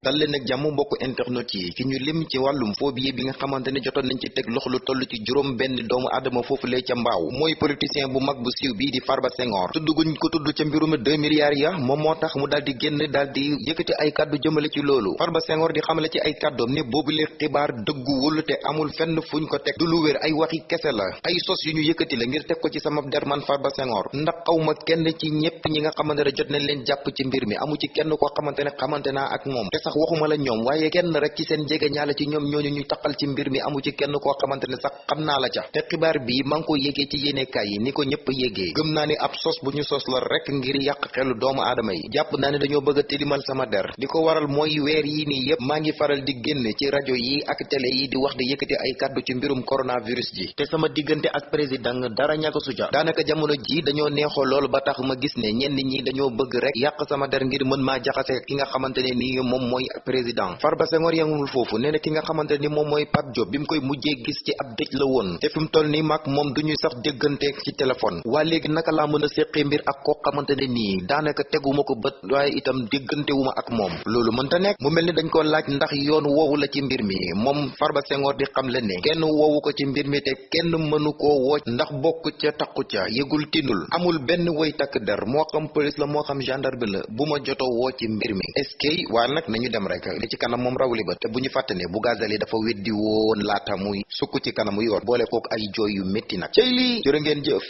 dal leen ak jàmm mbokk internet yi ki ñu lim ci wàllum phobie bi nga xamante ne nañ ci teg loxo lu toll ci juróom benn doomu adama foofu lee ca mbaaw. Mooy politicien bu mag bu siiw bii di Farba Senghor. Tudd guñ ko tudd ca mbirum deux milliards ya moom moo tax mu daal di génn daal di yëkkati ay kàddu jëmale ci loolu. Farba Senghor di xamale ci ay ne boobu lee xibaar dëgguwul te amul fenn fuñ ko teg. Du lu wér ay waxi kese la. Ay sos yu ñu yëkkati la ngir teg ko ci sama der man Farba Senghor. Ndax xawma kenn ci ñépp ñi nga xamante ne jot nañ leen jàpp ci mbir mi. Amu ci kenn koo xamante ne xamante naa ak moom. Te sax waxuma la ñoom waaye kenn rek ci seen jege ñaala ci ñoom ñooñu ñu taqal ci mbir mi amu ci kenn koo xamante ne sax xam naa la ca te xibaar bi maa ngi ko yégee ci yéenekaay yi ni ko ñëpp yégee gëm naa ni ab sos bu ñu sos la rek ngir yàq xelu doomu aadama yi jàpp naa ne dañoo bëgg tilimal sama der di waral mooy weer yi nii yépp maa ngi faral di génn ci rajo yi ak télé yi di wax di yëkkati ay kàddu ci mbirum coronavirus ji te sama diggante ak président dara ñàkk su ca daanaka jamono ji dañoo neexoo loolu ba tax ma gis ne ñenn ñi dañoo bëgg rek yàq sama der ngir mën maa ki nga xamante ne nii moom président. Farba Senghor yamul foofu. Nee ki nga xamante ni moom mooy Pape Diop bi mu koy mujjee gis ci ab dëj la woon. Te fi mu toll nii mag moom du ñuy sax déggante ci téléphone. Waa léegi naka laa mën a mbir ak koo xamante ne nii daanaka teguma ko itam déggante wu ma ak moom. Loolu mënta nekk. Mu mel ni dañ ko laaj ndax yoon woowu la ci mbir mi. Moom Farba Senghor di xam le ne kenn woowu ko ci mbir mi te kenn mënu koo woo ndax bokk ca takku ca yëgul tinul amul benn woy takk der. Moo xam police la moo xam gendarme la. Bu ma joto woo ci mbir mi. Est-ce que waaye nag nañu dem rek li ci kanam moom rawli ba te bu ñu fàtte ne bu gazali dafa weddi woon laata muy sukk ci kanamu yor boole kook ay jooy yu métti nag. Cey li jërë ngeen jëf